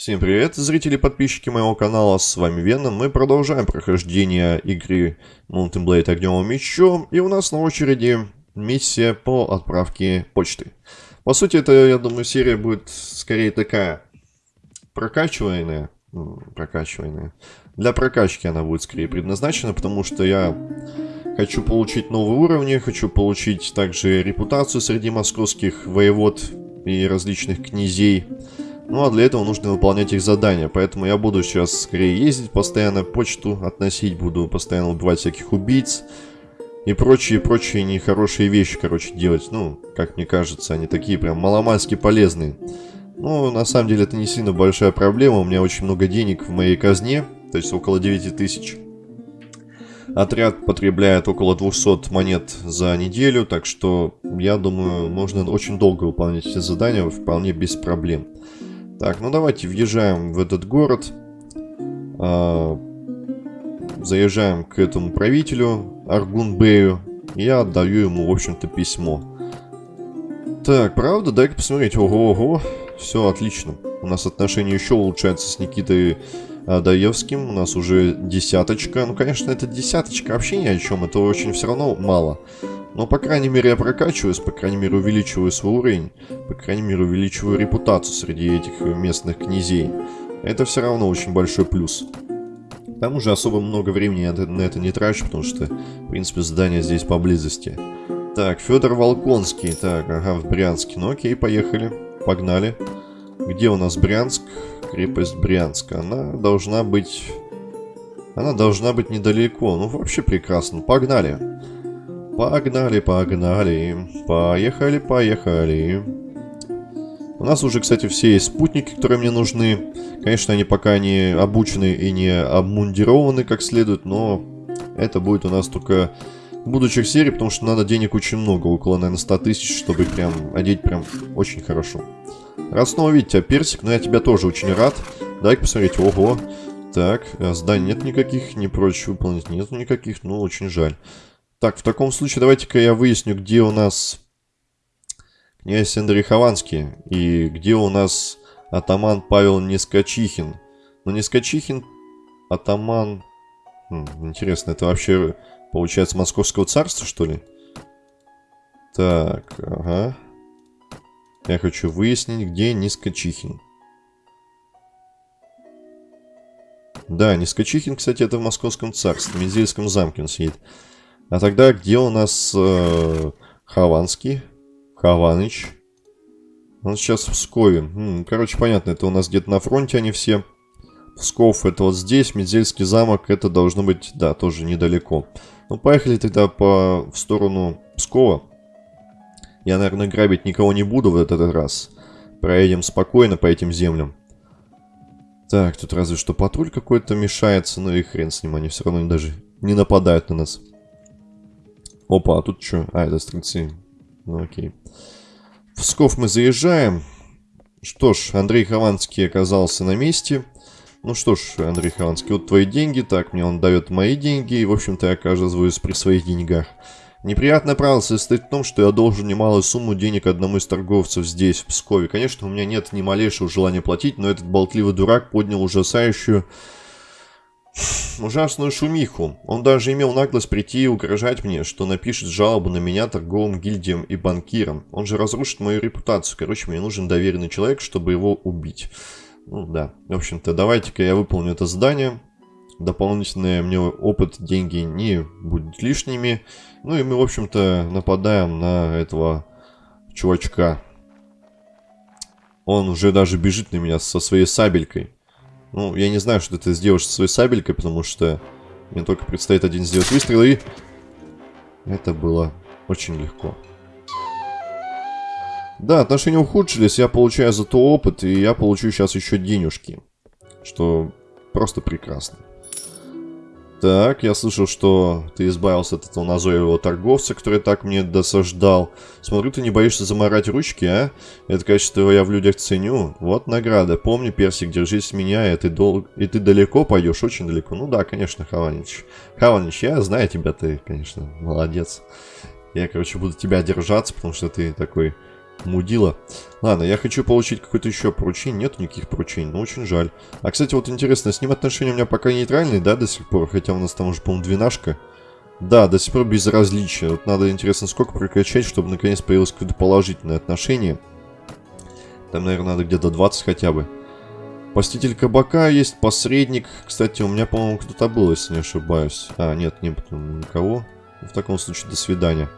Всем привет, зрители и подписчики моего канала, с вами Веном. Мы продолжаем прохождение игры Mountain Blade Огневым Мечом. И у нас на очереди миссия по отправке почты. По сути, это, я думаю, серия будет скорее такая прокачиваемая. Прокачиваемая. Для прокачки она будет скорее предназначена, потому что я хочу получить новые уровни, хочу получить также репутацию среди московских воевод и различных князей. Ну а для этого нужно выполнять их задания, поэтому я буду сейчас скорее ездить, постоянно почту относить, буду постоянно убивать всяких убийц и прочие-прочие нехорошие вещи, короче, делать. Ну, как мне кажется, они такие прям маломальски полезные. Ну, на самом деле это не сильно большая проблема, у меня очень много денег в моей казне, то есть около 9 тысяч. Отряд потребляет около 200 монет за неделю, так что я думаю, можно очень долго выполнять эти задания, вполне без проблем. Так, ну давайте въезжаем в этот город. А, заезжаем к этому правителю, Аргунбею. И я отдаю ему, в общем-то, письмо. Так, правда? Дай-ка посмотреть. Ого-ого. Все отлично. У нас отношения еще улучшаются с Никитой Адаевским. У нас уже десяточка. Ну, конечно, это десяточка вообще ни о чем. Это очень все равно мало. Но, по крайней мере, я прокачиваюсь, по крайней мере, увеличиваю свой уровень, по крайней мере, увеличиваю репутацию среди этих местных князей. Это все равно очень большой плюс. К тому же особо много времени на это не трачу, потому что, в принципе, здание здесь поблизости. Так, Федор Волконский. Так, ага, в Брянске. Ну окей, поехали. Погнали. Где у нас Брянск? Крепость Брянска. Она должна быть... Она должна быть недалеко. Ну, вообще прекрасно. Погнали. Погнали, погнали. Поехали, поехали. У нас уже, кстати, все есть спутники, которые мне нужны. Конечно, они пока не обучены и не обмундированы как следует, но это будет у нас только будущих серий, потому что надо денег очень много, около, наверное, 100 тысяч, чтобы прям одеть прям очень хорошо. Рад снова видеть тебя, Персик, но я тебя тоже очень рад. Дай-ка посмотреть, ого. Так, а зданий нет никаких, не прочь выполнить нет никаких, ну, очень жаль. Так, в таком случае давайте-ка я выясню, где у нас князь Андрей Хованский и где у нас атаман Павел Нескочихин. Ну, Нескочихин, атаман... Хм, интересно, это вообще получается Московского царства, что ли? Так, ага. Я хочу выяснить, где Нескочихин. Да, Нескочихин, кстати, это в Московском царстве, в Мензельском замке он сидит. А тогда где у нас э, Хованский? Хованыч. Он сейчас в Пскове. Короче, понятно, это у нас где-то на фронте они все. Псков это вот здесь, Медзельский замок, это должно быть, да, тоже недалеко. Ну, поехали тогда по, в сторону Пскова. Я, наверное, грабить никого не буду в этот раз. Проедем спокойно по этим землям. Так, тут разве что патруль какой-то мешается, ну и хрен с ним, они все равно даже не нападают на нас. Опа, а тут что? А, это стрельцы. Ну окей. В Псков мы заезжаем. Что ж, Андрей Хованский оказался на месте. Ну что ж, Андрей Хованский, вот твои деньги. Так, мне он дает мои деньги. И, в общем-то, я оказываюсь при своих деньгах. Неприятная правило состоит в том, что я должен немалую сумму денег одному из торговцев здесь, в Пскове. Конечно, у меня нет ни малейшего желания платить, но этот болтливый дурак поднял ужасающую ужасную шумиху. Он даже имел наглость прийти и угрожать мне, что напишет жалобу на меня торговым гильдиям и банкирам. Он же разрушит мою репутацию. Короче, мне нужен доверенный человек, чтобы его убить. Ну да, в общем-то, давайте-ка я выполню это задание. Дополнительный мне опыт, деньги не будут лишними. Ну и мы, в общем-то, нападаем на этого чувачка. Он уже даже бежит на меня со своей сабелькой. Ну, я не знаю, что ты сделаешь со своей сабелькой, потому что мне только предстоит один сделать выстрел, и... Это было очень легко. Да, отношения ухудшились, я получаю зато опыт, и я получу сейчас еще денежки. Что просто прекрасно. Так, я слышал, что ты избавился от этого назойливого торговца, который так мне досаждал. Смотрю, ты не боишься заморать ручки, а? Это качество я в людях ценю. Вот награда. Помни, Персик, держись меня, и ты, дол... и ты далеко пойдешь, очень далеко. Ну да, конечно, Хаванич. Хаванич, я знаю тебя, ты, конечно, молодец. Я, короче, буду тебя держаться, потому что ты такой Мудила. Ладно, я хочу получить какое-то еще поручение. Нет никаких поручений, ну очень жаль. А, кстати, вот интересно, с ним отношения у меня пока нейтральные, да, до сих пор? Хотя у нас там уже, по-моему, двенашка. Да, до сих пор безразличие. Вот надо, интересно, сколько прокачать, чтобы наконец появилось какое-то положительное отношение. Там, наверное, надо где-то 20 хотя бы. Поститель кабака есть, посредник. Кстати, у меня, по-моему, кто-то был, если не ошибаюсь. А, нет, не никого. В таком случае, до свидания.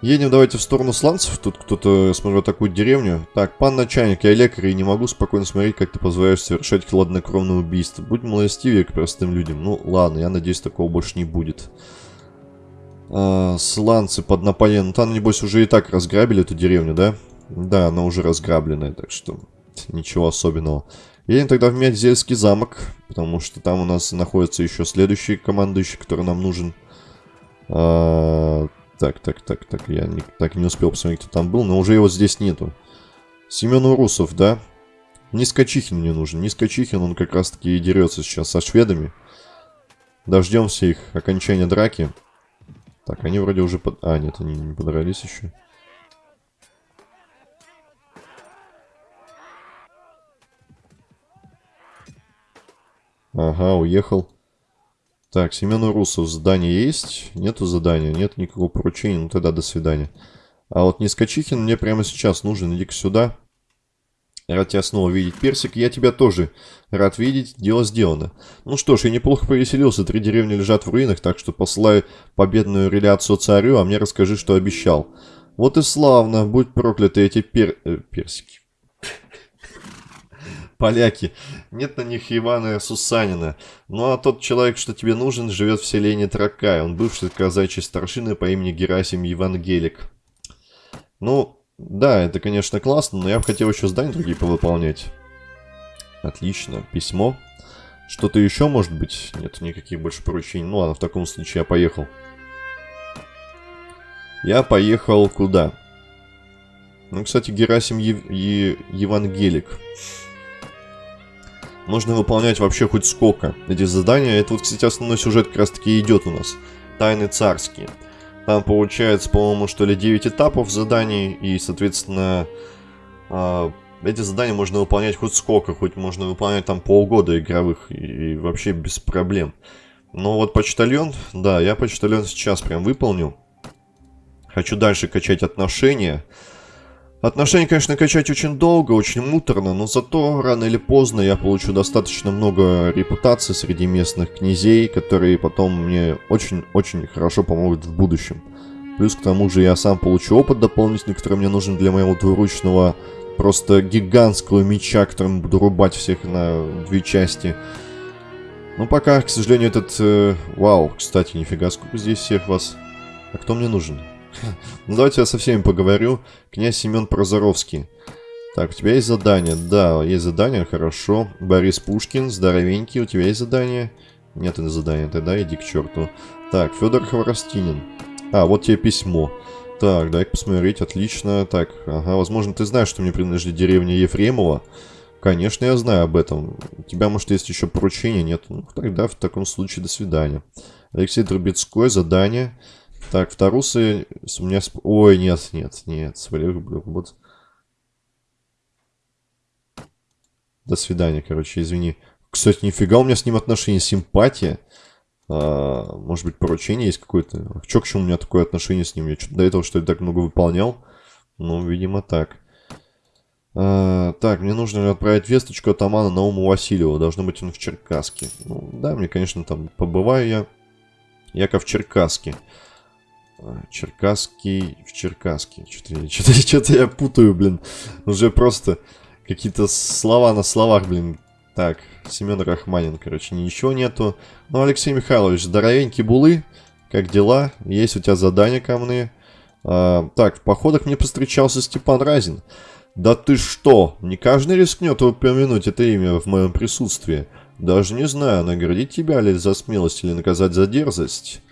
Едем давайте в сторону сланцев. Тут кто-то, смотрю, такую деревню. Так, пан начальник, я лекарь и не могу спокойно смотреть, как ты позволяешь совершать хладнокровное убийство. Будь милостивее к простым людям. Ну, ладно, я надеюсь, такого больше не будет. А, сланцы под Наполеон. Ну, там, небось, уже и так разграбили эту деревню, да? Да, она уже разграбленная, так что ничего особенного. Едем тогда в Мядзельский замок, потому что там у нас находится еще следующий командующий, который нам нужен. А, так, так, так, так, я не, так не успел посмотреть, кто там был, но уже его здесь нету. Семен Урусов, да? Нискочихин мне нужен. Нискочихин, он как раз таки и дерется сейчас со шведами. Дождемся их окончания драки. Так, они вроде уже под... А, нет, они не подрались еще. Ага, уехал. Так, Семен Урусов, задание есть? Нету задания, нет никакого поручения, ну тогда до свидания. А вот Нискочихин мне прямо сейчас нужен, иди-ка сюда. Рад тебя снова видеть, Персик. Я тебя тоже рад видеть. Дело сделано. Ну что ж, я неплохо повеселился. Три деревни лежат в руинах, так что посылай победную реляцию царю, а мне расскажи, что обещал. Вот и славно. Будь прокляты эти пер... Э, персики поляки. Нет на них Ивана Сусанина. Ну а тот человек, что тебе нужен, живет в селении Тракай. Он бывший казачий старшины по имени Герасим Евангелик. Ну, да, это, конечно, классно, но я бы хотел еще здания другие повыполнять. Отлично. Письмо. Что-то еще, может быть? Нет никаких больше поручений. Ну ладно, в таком случае я поехал. Я поехал куда? Ну, кстати, Герасим Ев... Е... Евангелик можно выполнять вообще хоть сколько эти задания. Это вот, кстати, основной сюжет как раз таки идет у нас. Тайны царские. Там получается, по-моему, что ли 9 этапов заданий, и, соответственно, э, эти задания можно выполнять хоть сколько, хоть можно выполнять там полгода игровых, и, и вообще без проблем. Но вот почтальон, да, я почтальон сейчас прям выполнил. Хочу дальше качать отношения. Отношения, конечно, качать очень долго, очень муторно, но зато рано или поздно я получу достаточно много репутации среди местных князей, которые потом мне очень-очень хорошо помогут в будущем. Плюс к тому же я сам получу опыт дополнительный, который мне нужен для моего двуручного просто гигантского меча, которым буду рубать всех на две части. Но пока, к сожалению, этот... Э, вау, кстати, нифига, сколько здесь всех вас. А кто мне нужен? Ну, давайте я со всеми поговорю. Князь Семен Прозоровский. Так, у тебя есть задание? Да, есть задание, хорошо. Борис Пушкин, здоровенький, у тебя есть задание? Нет это задания, тогда иди к черту. Так, Федор Хворостинин. А, вот тебе письмо. Так, дай-ка посмотреть, отлично. Так, ага, возможно, ты знаешь, что мне принадлежит деревня Ефремова. Конечно, я знаю об этом. У тебя, может, есть еще поручение? Нет? Ну, тогда в таком случае до свидания. Алексей Трубецкой, задание. Так, вторусы у меня... Ой, нет, нет, нет. Вот. До свидания, короче, извини. Кстати, нифига у меня с ним отношения, симпатия. А, может быть, поручение есть какое-то? Чё, к чему у меня такое отношение с ним? Я что-то до этого, что ли, так много выполнял? Ну, видимо, так. А, так, мне нужно отправить весточку от Амана Науму Васильева. Должно быть он в Черкаске. Ну, да, мне, конечно, там побываю я. Яков Черкасский. Черкасский в Черкаске. Что-то что что я путаю, блин. Уже просто какие-то слова на словах, блин. Так, Семен Рахманин, короче, ничего нету. Ну, Алексей Михайлович, здоровенький булы. Как дела? Есть у тебя задания ко А, так, в походах мне повстречался Степан Разин. Да ты что? Не каждый рискнет упомянуть это имя в моем присутствии. Даже не знаю, наградить тебя ли за смелость или наказать за дерзость.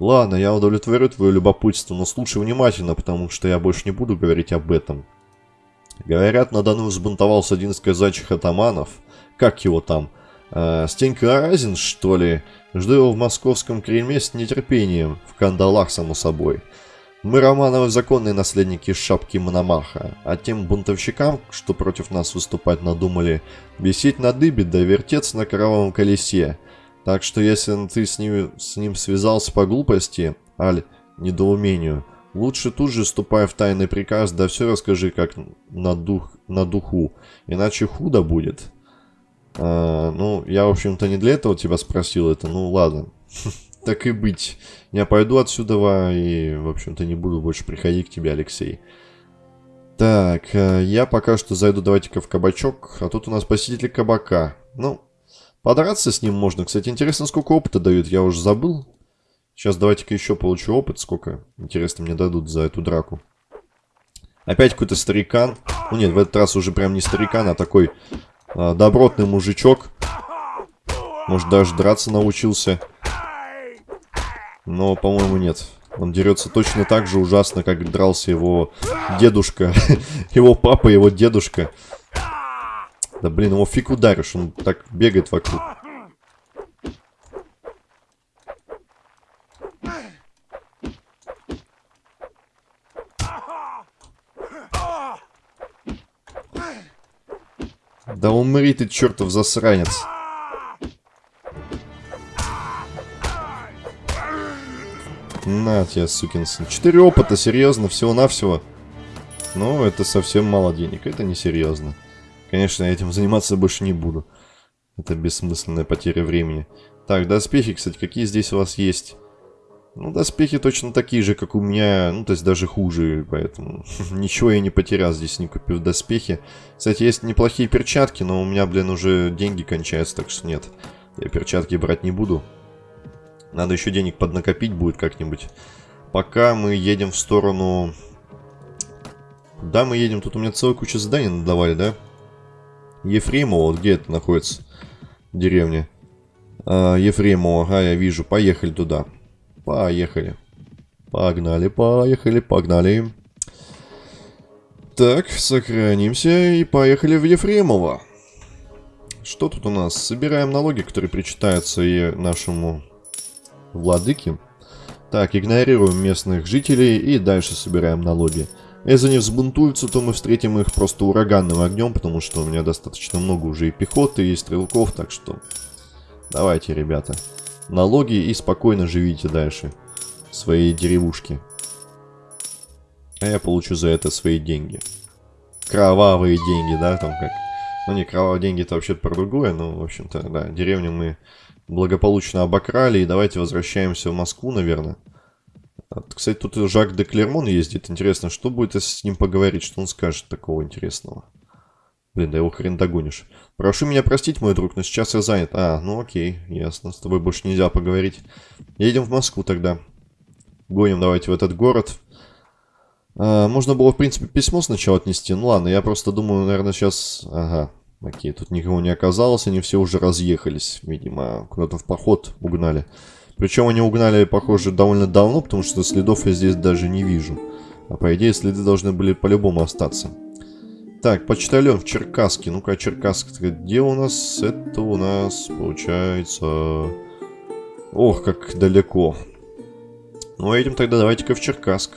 Ладно, я удовлетворю твое любопытство, но слушай внимательно, потому что я больше не буду говорить об этом. Говорят, на Дону взбунтовался один из казачьих атаманов. Как его там? Э, Стенька Аразин, что ли? Жду его в московском Кремле с нетерпением. В кандалах, само собой. Мы Романовы законные наследники шапки Мономаха, а тем бунтовщикам, что против нас выступать надумали, висеть на дыбе да вертеться на кровавом колесе. Так что если ты с ним, с ним связался по глупости, аль недоумению, лучше тут же ступай в тайный приказ, да все расскажи как на, дух, на духу, иначе худо будет. А, ну, я, в общем-то, не для этого тебя спросил это, ну ладно. Так и быть. Я пойду отсюда и, в общем-то, не буду больше приходить к тебе, Алексей. Так, э, я пока что зайду, давайте-ка в кабачок. А тут у нас посетитель кабака. Ну, подраться с ним можно. Кстати, интересно, сколько опыта дают, я уже забыл. Сейчас давайте-ка еще получу опыт. Сколько, интересно, мне дадут за эту драку. Опять какой-то старикан. Ну нет, в этот раз уже прям не старикан, а такой а, добротный мужичок. Может, даже драться научился. Но, по-моему, нет. Он дерется точно так же ужасно, как дрался его дедушка. его папа, его дедушка. Да блин, его фиг ударишь, он так бегает вокруг. Да умри ты, чертов засранец. На тебе, сукин сын. Четыре опыта, серьезно, всего-навсего. Ну, это совсем мало денег, это не серьезно. Конечно, я этим заниматься больше не буду. Это бессмысленная потеря времени. Так, доспехи, кстати, какие здесь у вас есть? Ну, доспехи точно такие же, как у меня, ну, то есть даже хуже, поэтому ничего я не потерял здесь, не купив доспехи. Кстати, есть неплохие перчатки, но у меня, блин, уже деньги кончаются, так что нет, я перчатки брать не буду. Надо еще денег поднакопить будет как-нибудь. Пока мы едем в сторону... Куда мы едем? Тут у меня целая куча зданий надавали, да? Ефремово, где это находится? Деревня. А, Ефремово, ага, я вижу. Поехали туда. Поехали. Погнали, поехали, погнали. Так, сохранимся и поехали в Ефремово. Что тут у нас? Собираем налоги, которые причитаются и нашему владыки. Так, игнорируем местных жителей и дальше собираем налоги. Если они взбунтуются, то мы встретим их просто ураганным огнем, потому что у меня достаточно много уже и пехоты, и стрелков, так что... Давайте, ребята. Налоги и спокойно живите дальше в своей деревушке. А я получу за это свои деньги. Кровавые деньги, да, там как... Ну не, кровавые деньги это вообще-то про другое, но, в общем-то, да, деревню мы благополучно обокрали. И давайте возвращаемся в Москву, наверное. Кстати, тут Жак де Клермон ездит. Интересно, что будет, если с ним поговорить? Что он скажет такого интересного? Блин, да его хрен догонишь. Прошу меня простить, мой друг, но сейчас я занят. А, ну окей, ясно. С тобой больше нельзя поговорить. Едем в Москву тогда. Гоним давайте в этот город. А, можно было, в принципе, письмо сначала отнести. Ну ладно, я просто думаю, наверное, сейчас... Ага, Окей, тут никого не оказалось, они все уже разъехались. Видимо, куда-то в поход угнали. Причем они угнали, похоже, довольно давно, потому что следов я здесь даже не вижу. А по идее, следы должны были по-любому остаться. Так, почтальон в Черкаске. Ну-ка, Черкасск, где у нас? Это у нас, получается... Ох, как далеко. Ну, едем тогда давайте-ка в Черкасск.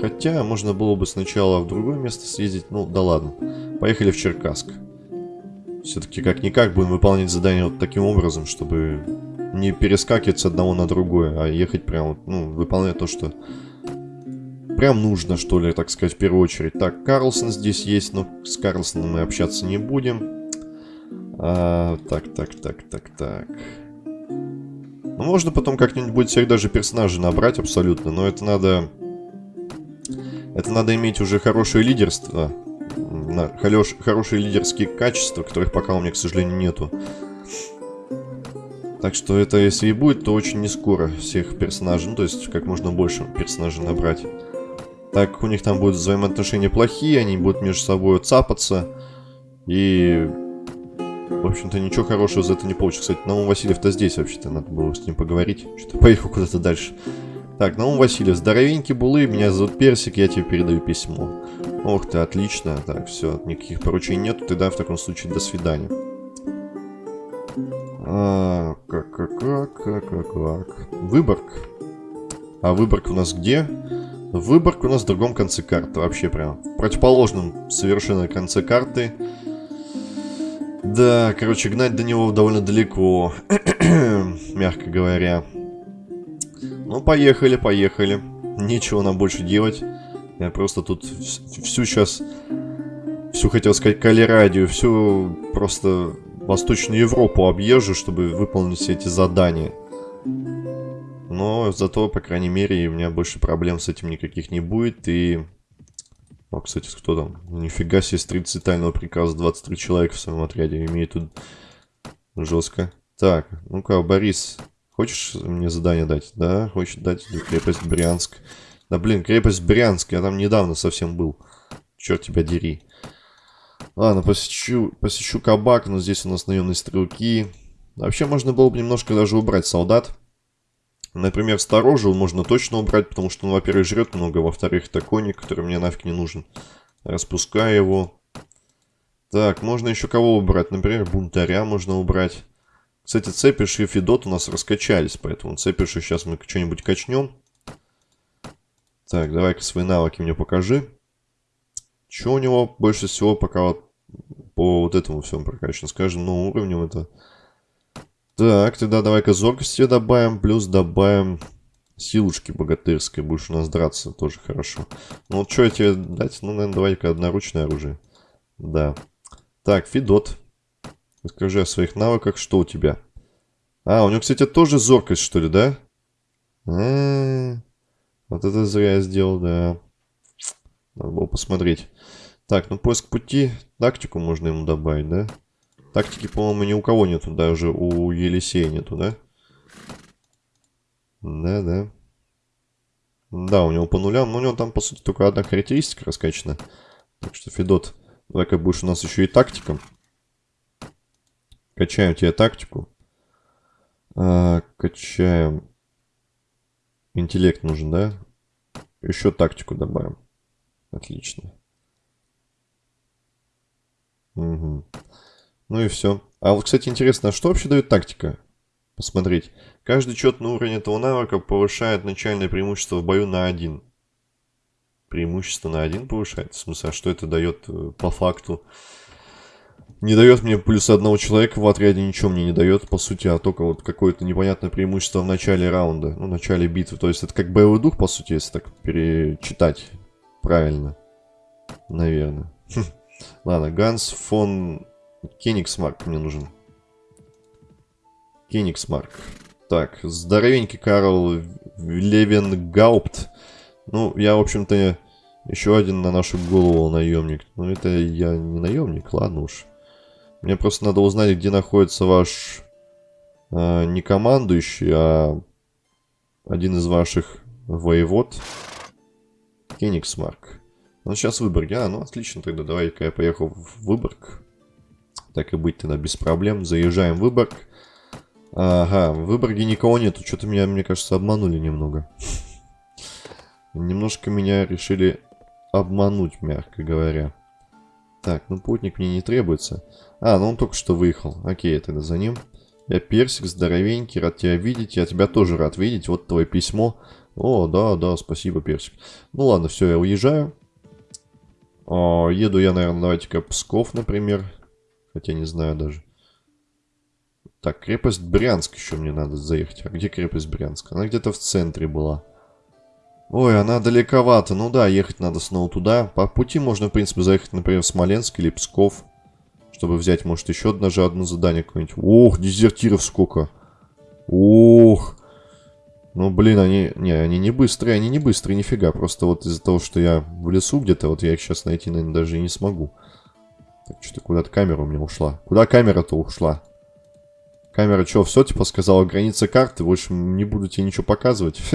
Хотя, можно было бы сначала в другое место съездить. Ну, да ладно. Поехали в Черкасск. Все-таки как-никак будем выполнять задание вот таким образом, чтобы не перескакивать с одного на другое, а ехать прям, ну, выполнять то, что прям нужно, что ли, так сказать, в первую очередь. Так, Карлсон здесь есть, но с Карлсоном мы общаться не будем. А, так, так, так, так, так. Ну, можно потом как-нибудь будет всех даже персонажей набрать абсолютно, но это надо... Это надо иметь уже хорошее лидерство хорош, хорошие лидерские качества, которых пока у меня, к сожалению, нету. Так что это, если и будет, то очень не скоро всех персонажей, ну, то есть как можно больше персонажей набрать. Так, у них там будут взаимоотношения плохие, они будут между собой цапаться. И, в общем-то, ничего хорошего за это не получится. Кстати, Наум Васильев-то здесь вообще-то, надо было с ним поговорить. Что-то поехал куда-то дальше. Так, Наум Васильев, здоровенький булы, меня зовут Персик, я тебе передаю письмо. Ох ты, отлично. Так, все, никаких поручений нету, тогда в таком случае до свидания. Как, как, как, как, как, как. Выборг. А Выборг у нас где? Выборг у нас в другом конце карты. Вообще прям в противоположном совершенно конце карты. Да, короче, гнать до него довольно далеко. Мягко говоря. Ну, поехали, поехали. Нечего нам больше делать. Я просто тут всю сейчас... Всю, хотел сказать, Калерадию, всю просто Восточную Европу объезжу, чтобы выполнить все эти задания. Но зато, по крайней мере, у меня больше проблем с этим никаких не будет. И... О, кстати, кто там? Нифига себе, с 30 тайного приказа 23 человека в своем отряде. Имеет тут жестко. Так, ну-ка, Борис, хочешь мне задание дать? Да, хочет дать крепость Брянск. Да блин, крепость Брянск, я там недавно совсем был. Черт тебя дери. Ладно, посещу, посещу кабак, но здесь у нас наемные стрелки. Вообще можно было бы немножко даже убрать солдат. Например, сторожил можно точно убрать, потому что он, во-первых, жрет много, во-вторых, это коник, который мне нафиг не нужен. Распускаю его. Так, можно еще кого убрать? Например, бунтаря можно убрать. Кстати, Цепиш и Федот у нас раскачались, поэтому Цепиша сейчас мы что-нибудь качнем. Так, давай-ка свои навыки мне покажи. Что у него больше всего пока вот по вот этому всему прокачано? Скажем, ну, уровнем это... Так, тогда давай-ка зоркости добавим, плюс добавим силушки богатырской. Будешь у нас драться, тоже хорошо. Ну, вот что я тебе дать? Ну, наверное, давай-ка одноручное оружие. Да. Так, Фидот. Расскажи о своих навыках, что у тебя? А, у него, кстати, тоже зоркость, что ли, да? А -а -а. Вот это зря я сделал, да. Надо было посмотреть. Так, ну поиск пути. Тактику можно ему добавить, да? Тактики, по-моему, ни у кого нету. Даже у Елисея нету, да? Да, да. У него по нулям. Но у него там, по сути, только одна характеристика раскачана. Так что, Федот, давай как будешь у нас еще и тактиком. Качаем тебе тактику. А, качаем Интеллект нужен, да? Еще тактику добавим. Отлично. Угу. Ну и все. А вот, кстати, интересно, а что вообще дает тактика? Посмотреть. Каждый четный уровень этого навыка повышает начальное преимущество в бою на один. Преимущество на один повышает? В смысле, а что это дает э, по факту? не дает мне плюс одного человека в отряде, ничего мне не дает, по сути, а только вот какое-то непонятное преимущество в начале раунда, ну, в начале битвы. То есть это как боевой дух, по сути, если так перечитать правильно. Наверное. Ладно, Ганс фон Кенигсмарк мне нужен. Кенигсмарк. Так, здоровенький Карл Левенгаупт. Ну, я, в общем-то, еще один на нашу голову наемник. Но это я не наемник, ладно уж. Мне просто надо узнать, где находится ваш э, не командующий, а один из ваших воевод. Кенигсмарк. Ну, сейчас Выборг. А, ну, отлично тогда. Давай-ка я поехал в Выборг. Так и быть тогда без проблем. Заезжаем в Выборг. Ага, в Выборге никого нету. Что-то меня, мне кажется, обманули немного. Немножко меня решили обмануть, мягко говоря. Так, ну путник мне не требуется. А, ну он только что выехал. Окей, тогда за ним. Я Персик, здоровенький, рад тебя видеть. Я тебя тоже рад видеть. Вот твое письмо. О, да, да, спасибо, Персик. Ну ладно, все, я уезжаю. О, еду я, наверное, давайте-ка Псков, например. Хотя не знаю даже. Так, крепость Брянск еще мне надо заехать. А где крепость Брянск? Она где-то в центре была. Ой, она далековато. Ну да, ехать надо снова туда. По пути можно, в принципе, заехать, например, в Смоленск или Псков. Чтобы взять, может, еще даже одно задание какое-нибудь. Ох, дезертиров сколько. Ох. Ну, блин, они... Не, они не быстрые, они не быстрые, нифига. Просто вот из-за того, что я в лесу где-то, вот я их сейчас найти, наверное, даже и не смогу. Так, что-то куда-то камера у меня ушла. Куда камера-то ушла? Камера что, все, типа, сказала граница карты? Больше не буду тебе ничего показывать.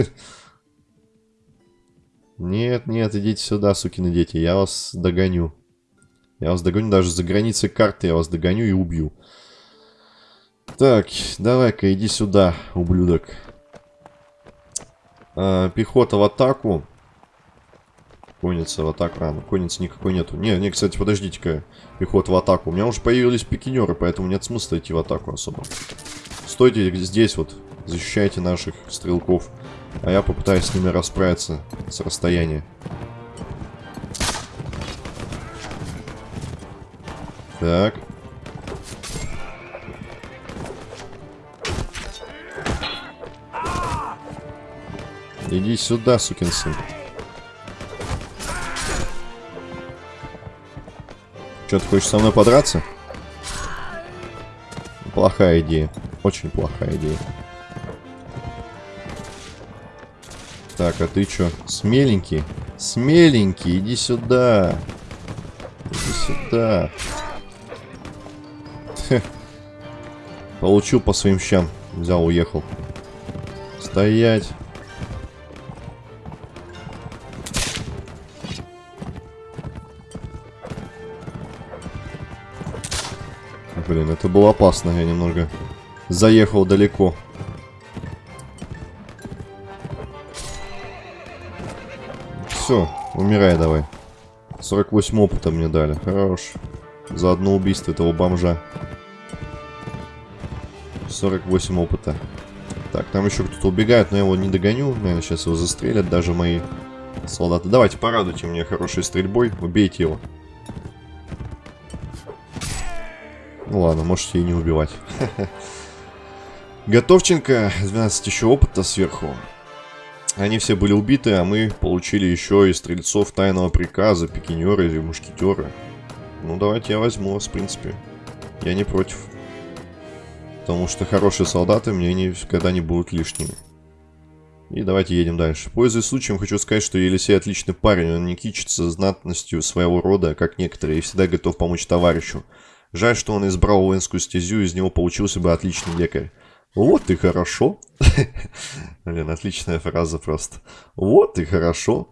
Нет, нет, идите сюда, сукины дети, я вас догоню. Я вас догоню даже за границей карты, я вас догоню и убью. Так, давай-ка иди сюда, ублюдок. А, пехота в атаку. Конница в атаку. А, ну конницы никакой нету. Не, не, кстати, подождите-ка. Пехота в атаку. У меня уже появились пикинеры, поэтому нет смысла идти в атаку особо. Стойте здесь вот. Защищайте наших стрелков. А я попытаюсь с ними расправиться с расстояния. Так. Иди сюда, сукин сын. Что, ты хочешь со мной подраться? Плохая идея. Очень плохая идея. Так, а ты что? Смеленький? Смеленький, иди сюда. Иди сюда. Получил по своим щам. Взял, уехал. Стоять. Блин, это было опасно. Я немного заехал далеко. Все, умирай давай. 48 опыта мне дали. Хорош. За одно убийство этого бомжа. 48 опыта. Так, там еще кто-то убегает, но я его не догоню. Наверное, сейчас его застрелят даже мои солдаты. Давайте, порадуйте мне хорошей стрельбой. Убейте его. Ну ладно, можете и не убивать. Готовченко, 12 еще опыта сверху. Они все были убиты, а мы получили еще и стрельцов тайного приказа, пикинеры и мушкетеры. Ну, давайте я возьму вас, в принципе. Я не против. Потому что хорошие солдаты мне никогда не будут лишними. И давайте едем дальше. Пользуясь случаем, хочу сказать, что Елисей отличный парень. Он не кичится знатностью своего рода, как некоторые, и всегда готов помочь товарищу. Жаль, что он избрал воинскую стезю, из него получился бы отличный лекарь. Вот и хорошо. Блин, отличная фраза просто. Вот и хорошо.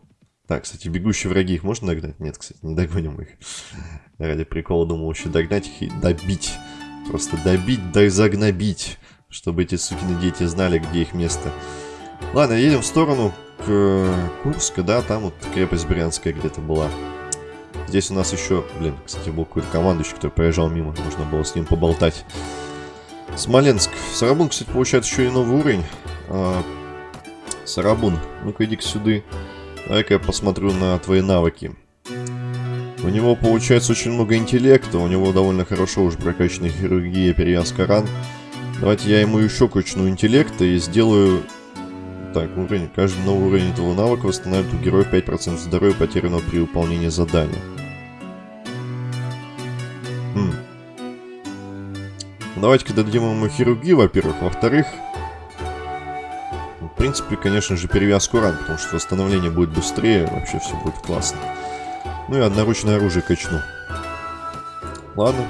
Так, кстати, бегущие враги, их можно догнать? Нет, кстати, не догоним их. Ради прикола думал еще догнать их и добить. Просто добить, да и загнобить. Чтобы эти сукины дети знали, где их место. Ладно, едем в сторону к Курска, да, там вот крепость Брянская где-то была. Здесь у нас еще, блин, кстати, был какой-то командующий, который проезжал мимо. Можно было с ним поболтать. Смоленск. Сарабун, кстати, получает еще и новый уровень. А, Сарабун, ну-ка иди-ка сюда. Давай-ка я посмотрю на твои навыки. У него получается очень много интеллекта, у него довольно хорошо уже прокачанная хирургия, перевязка ран. Давайте я ему еще качну интеллекта и сделаю... Так, уровень. Каждый новый уровень этого навыка восстанавливает у героя 5% здоровья, потерянного при выполнении задания. Хм. Давайте-ка дадим ему хирургию, во-первых. Во-вторых, в принципе, конечно же, перевязку ран, потому что восстановление будет быстрее, вообще все будет классно. Ну и одноручное оружие качну. Ладно,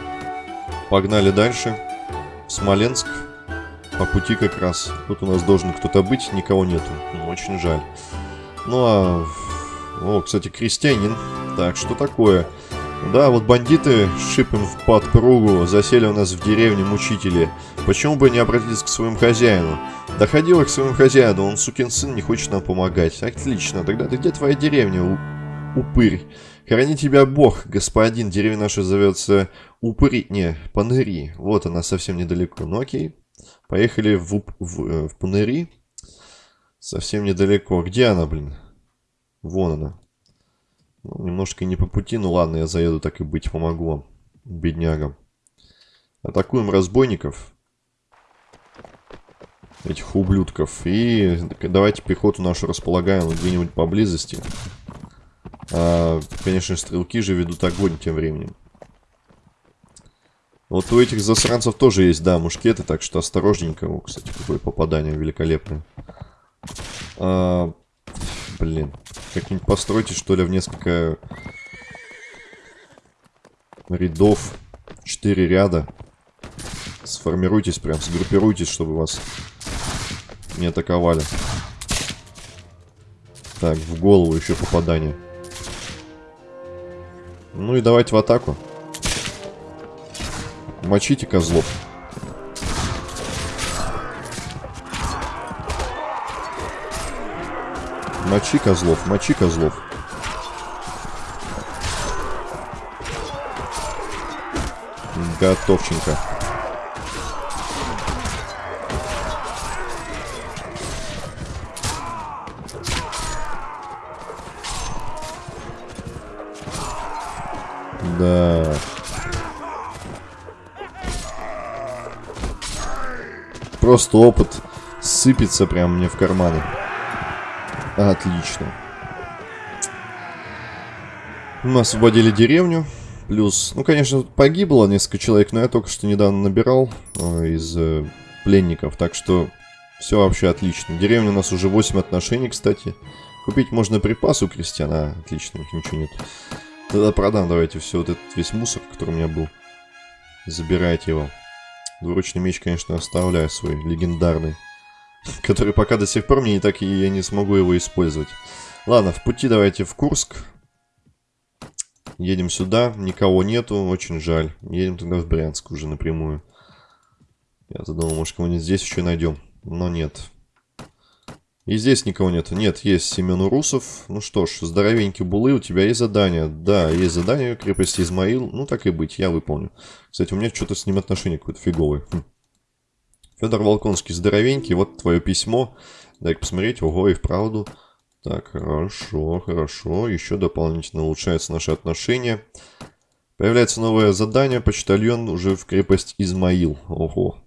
погнали дальше. В Смоленск. По пути как раз. Тут у нас должен кто-то быть, никого нету. Ну, очень жаль. Ну а... О, кстати, крестьянин. Так, что такое? Да, вот бандиты шипим в подпругу, засели у нас в деревне мучители. Почему бы не обратиться к своему хозяину? Доходила к своему хозяину, он сукин сын не хочет нам помогать. Отлично, тогда ты где твоя деревня, упырь? Храни тебя бог, господин, деревня наша зовется Упыри... Не, Паныри. Вот она совсем недалеко. Ну окей, поехали в, в, э, в Паныри. Совсем недалеко. Где она, блин? Вон она. Ну, немножко не по пути, ну ладно, я заеду, так и быть, помогу вам, беднягам. Атакуем разбойников. Этих ублюдков. И давайте пехоту нашу располагаем где-нибудь поблизости. А, конечно, стрелки же ведут огонь тем временем. Вот у этих засранцев тоже есть, да, мушкеты, так что осторожненько. О, кстати, какое попадание великолепное. А, блин. Как-нибудь постройте, что ли, в несколько рядов. Четыре ряда. Сформируйтесь прям, сгруппируйтесь, чтобы вас не атаковали. Так, в голову еще попадание. Ну и давайте в атаку. Мочите козлов. Мочи козлов, мочи козлов. Готовченко. Да. Просто опыт сыпется прям мне в карманы. Отлично. Мы освободили деревню. Плюс, ну, конечно, погибло несколько человек, но я только что недавно набирал э, из э, пленников. Так что все вообще отлично. Деревня у нас уже 8 отношений, кстати. Купить можно припас у крестьян. Отлично, ничего нет. Тогда продам давайте все вот этот весь мусор, который у меня был. Забирайте его. Двуручный меч, конечно, оставляю свой, легендарный. Который пока до сих пор мне не так и я не смогу его использовать. Ладно, в пути давайте в Курск. Едем сюда, никого нету, очень жаль. Едем тогда в Брянск уже напрямую. Я задумал, может кого-нибудь здесь еще найдем. Но нет. И здесь никого нет. Нет, есть Семен Урусов. Ну что ж, здоровенький Булы, у тебя есть задание. Да, есть задание крепости Измаил. Ну так и быть, я выполню. Кстати, у меня что-то с ним отношение какое-то фиговое. Хм. Федор Волконский, здоровенький, вот твое письмо. Дай посмотреть, ого, и вправду. Так, хорошо, хорошо. Еще дополнительно улучшаются наши отношения. Появляется новое задание. Почтальон уже в крепость Измаил. Ого.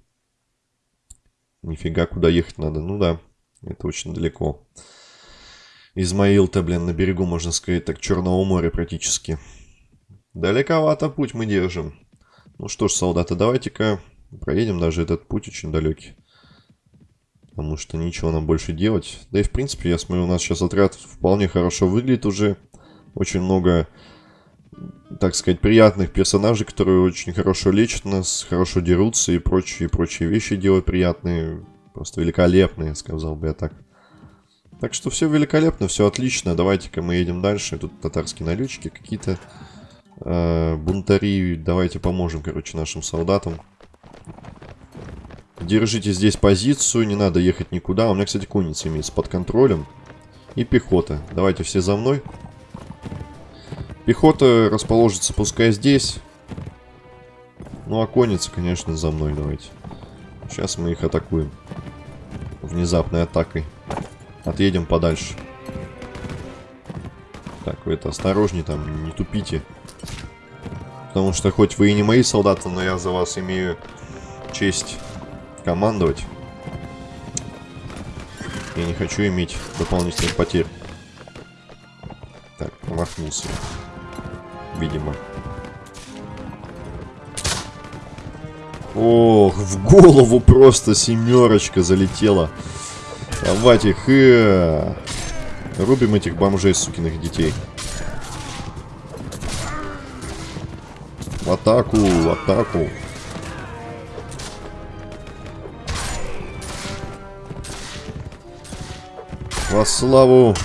Нифига, куда ехать надо. Ну да. Это очень далеко. Измаил-то, блин, на берегу, можно сказать, так Черного моря практически. Далековато путь мы держим. Ну что ж, солдаты, давайте-ка проедем даже этот путь очень далекий. Потому что ничего нам больше делать. Да и в принципе, я смотрю, у нас сейчас отряд вполне хорошо выглядит уже. Очень много, так сказать, приятных персонажей, которые очень хорошо лечат нас, хорошо дерутся и прочие, прочие вещи делают приятные. Просто великолепные, сказал бы я так. Так что все великолепно, все отлично. Давайте-ка мы едем дальше. Тут татарские налетчики какие-то. Э, бунтари. Давайте поможем, короче, нашим солдатам. Держите здесь позицию, не надо ехать никуда. У меня, кстати, конница имеется под контролем. И пехота. Давайте все за мной. Пехота расположится пускай здесь. Ну, а конница, конечно, за мной давайте. Сейчас мы их атакуем внезапной атакой. Отъедем подальше. Так, вы это осторожней там, не тупите. Потому что хоть вы и не мои солдаты, но я за вас имею честь командовать. Я не хочу иметь дополнительных потерь. Так, промахнулся. Видимо. Ох, в голову просто семерочка залетела. Давайте и... Рубим этих бомжей, сукиных детей. В атаку, в атаку. Во славу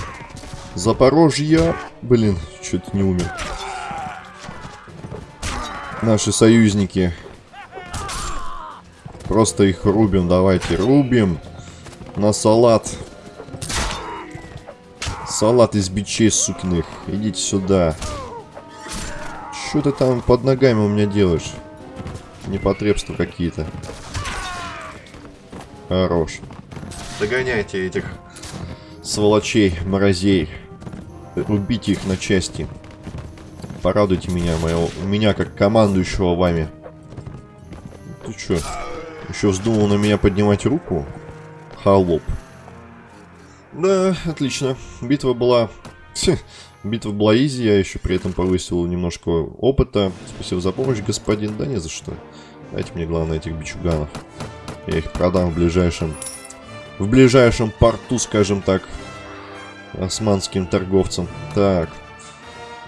Запорожья. Блин, чуть не умер. Наши союзники Просто их рубим, давайте, рубим. На салат. Салат из бичей сукиных. Идите сюда. Что ты там под ногами у меня делаешь? Непотребства какие-то. Хорош. Догоняйте этих сволочей, морозей. Рубите их на части. Порадуйте меня, моего, меня как командующего вами. Ты чё? Еще вздумал на меня поднимать руку? Холоп. Да, отлично. Битва была... Битва была изи, я еще при этом повысил немножко опыта. Спасибо за помощь, господин. Да не за что. Дайте мне, главное, этих бичуганов. Я их продам в ближайшем... В ближайшем порту, скажем так, османским торговцам. Так,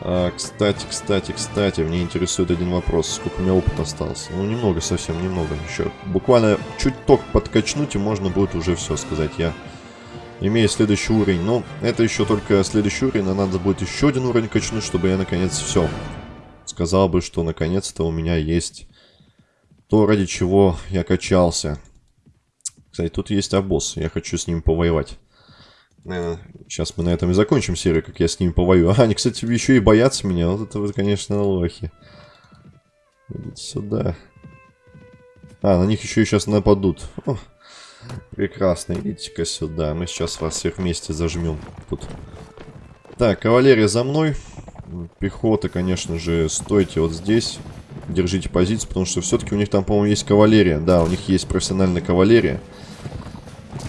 а, кстати, кстати, кстати, мне интересует один вопрос. Сколько у меня опыта осталось? Ну, немного, совсем немного. Еще буквально чуть ток подкачнуть, и можно будет уже все сказать. Я имею следующий уровень. Но это еще только следующий уровень, а надо будет еще один уровень качнуть, чтобы я наконец все. Сказал бы, что наконец-то у меня есть то, ради чего я качался. Кстати, тут есть обоз. Я хочу с ним повоевать. Сейчас мы на этом и закончим серию, как я с ними повою. А, они, кстати, еще и боятся меня. Вот это вот, конечно, лохи. Идите сюда. А, на них еще и сейчас нападут. О, прекрасно, идите-ка сюда. Мы сейчас вас всех вместе зажмем. Тут. Так, кавалерия за мной. Пехота, конечно же, стойте вот здесь. Держите позицию, потому что все-таки у них там, по-моему, есть кавалерия. Да, у них есть профессиональная кавалерия.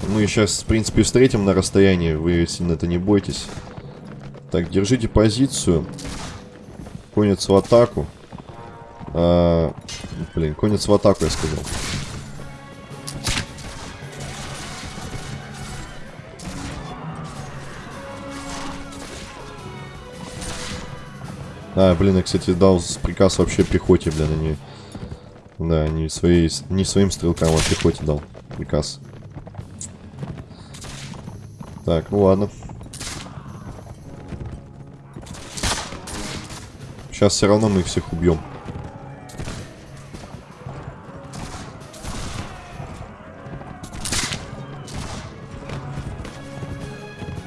Мы сейчас, в принципе, встретим на расстоянии. Вы сильно это не бойтесь. Так, держите позицию. Конец в атаку. А, блин, конец в атаку, я сказал. А, блин, я, кстати, дал приказ вообще пехоте, блин, не... Да, не, своей, не своим стрелкам, а пехоте дал приказ. Так, ну ладно. Сейчас все равно мы их всех убьем.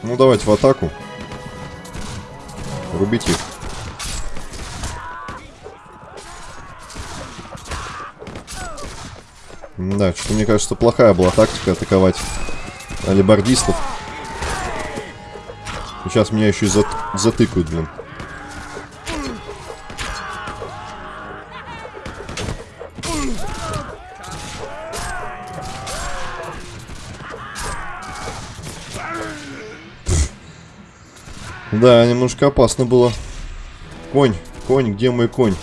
Ну давайте в атаку. Рубите их. Да, что мне кажется, плохая была тактика атаковать алибардистов. Сейчас меня еще и зат затыкают, блин. Да, немножко опасно было. Конь, конь, где мой конь?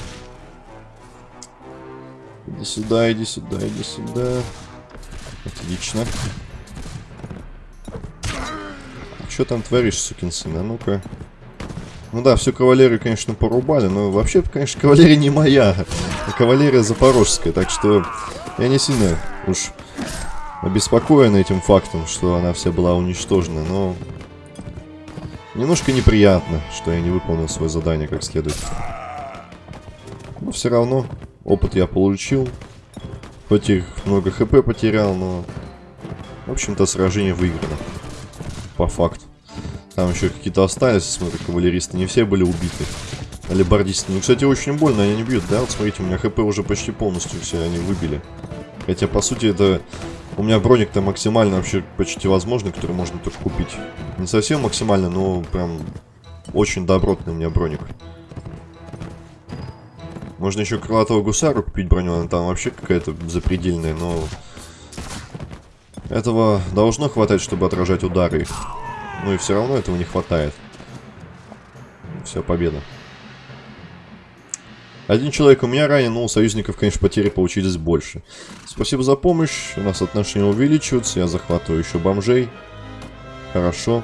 Иди сюда, иди сюда, иди сюда. Отлично. Что там творишь, сукин сын? А ну-ка. Ну да, всю кавалерию, конечно, порубали, но вообще, конечно, кавалерия не моя, а кавалерия запорожская, так что я не сильно уж обеспокоен этим фактом, что она вся была уничтожена, но немножко неприятно, что я не выполнил свое задание как следует. Но все равно Опыт я получил. Хоть их много хп потерял, но... В общем-то, сражение выиграно. По факту. Там еще какие-то остались, смотрю, кавалеристы. Не все были убиты. Алибардисты. Ну, кстати, очень больно, они не бьют, да? Вот смотрите, у меня хп уже почти полностью все они выбили. Хотя, по сути, это... У меня броник-то максимально вообще почти возможный, который можно только купить. Не совсем максимально, но прям очень добротный у меня броник. Можно еще крылатого гусару купить броню, она там вообще какая-то запредельная, но... Этого должно хватать, чтобы отражать удары. Ну и все равно этого не хватает. Все, победа. Один человек у меня ранен, но у союзников, конечно, потери получились больше. Спасибо за помощь. У нас отношения увеличиваются. Я захватываю еще бомжей. Хорошо.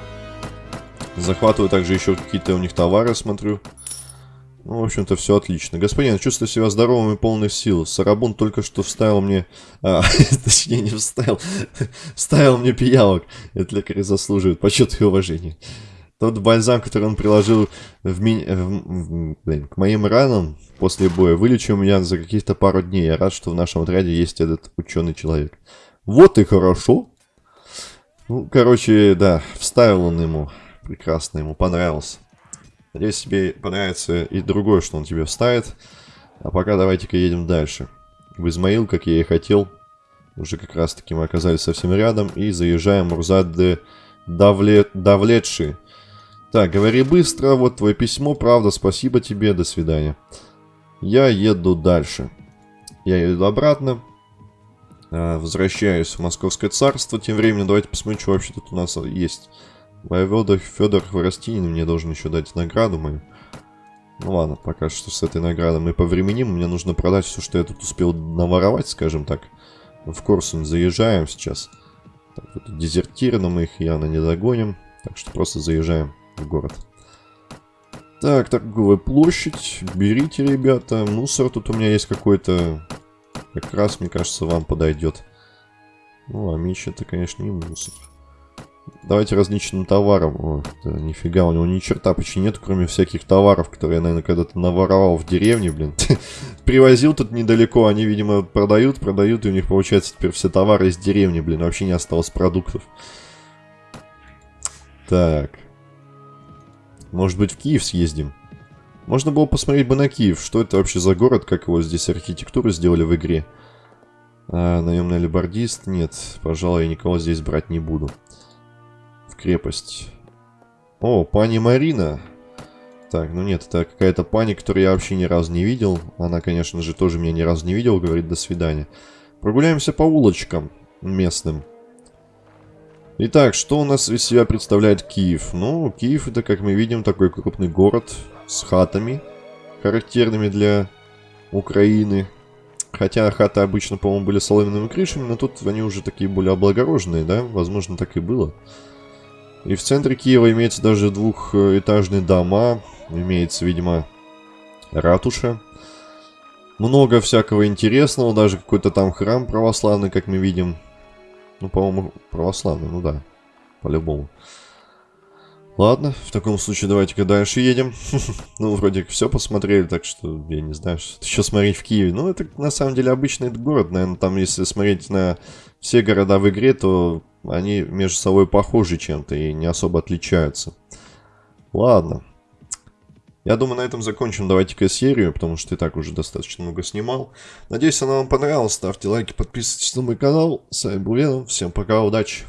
Захватываю также еще какие-то у них товары, смотрю. Ну, в общем-то, все отлично. Господин, чувствую себя здоровым и полной сил. Сарабун только что вставил мне... А, точнее, не вставил. вставил мне пиявок. Это лекарь заслуживает почета и уважения. Тот бальзам, который он приложил в ми... в... Блин, к моим ранам после боя, вылечил меня за каких-то пару дней. Я рад, что в нашем отряде есть этот ученый человек. Вот и хорошо. Ну, короче, да, вставил он ему. Прекрасно, ему понравился. Надеюсь, тебе понравится и другое, что он тебе вставит. А пока давайте-ка едем дальше. В Измаил, как я и хотел. Уже как раз таки мы оказались совсем рядом. И заезжаем Мурзад Давле... Давлетши. Так, говори быстро. Вот твое письмо. Правда, спасибо тебе. До свидания. Я еду дальше. Я еду обратно. А, возвращаюсь в Московское царство. Тем временем давайте посмотрим, что вообще тут у нас есть. Воевода Федор Хворостинин мне должен еще дать награду мою. Ну ладно, пока что с этой наградой мы повременим. Мне нужно продать все, что я тут успел наворовать, скажем так. В Корсунь заезжаем сейчас. Так, вот дезертиры, но мы их явно не догоним. Так что просто заезжаем в город. Так, торговая площадь. Берите, ребята. Мусор тут у меня есть какой-то. Как раз, мне кажется, вам подойдет. Ну, а меч это, конечно, не мусор. Давайте различным товарам. О, да, нифига, у него ни черта почти нет, кроме всяких товаров, которые я, наверное, когда-то наворовал в деревне, блин. Привозил тут недалеко, они, видимо, продают, продают, и у них, получается, теперь все товары из деревни, блин, вообще не осталось продуктов. Так. Может быть, в Киев съездим? Можно было посмотреть бы на Киев. Что это вообще за город, как его здесь архитектуру сделали в игре? А, наемный либардист? Нет, пожалуй, я никого здесь брать не буду крепость. О, пани Марина. Так, ну нет, это какая-то пани, которую я вообще ни разу не видел. Она, конечно же, тоже меня ни разу не видел, говорит до свидания. Прогуляемся по улочкам местным. Итак, что у нас из себя представляет Киев? Ну, Киев это, как мы видим, такой крупный город с хатами, характерными для Украины. Хотя хаты обычно, по-моему, были соломенными крышами, но тут они уже такие более облагороженные, да? Возможно, так и было. И в центре Киева имеется даже двухэтажные дома. Имеется, видимо, ратуша. Много всякого интересного, даже какой-то там храм православный, как мы видим. Ну, по-моему, православный, ну да, по-любому. Ладно, в таком случае давайте-ка дальше едем. ну, вроде как все посмотрели, так что я не знаю, что еще смотреть в Киеве. Ну, это на самом деле обычный город, наверное, там, если смотреть на все города в игре, то они между собой похожи чем-то и не особо отличаются. Ладно. Я думаю, на этом закончим. Давайте-ка серию, потому что и так уже достаточно много снимал. Надеюсь, она вам понравилась. Ставьте лайки, подписывайтесь на мой канал. С вами был Веном. Всем пока, удачи!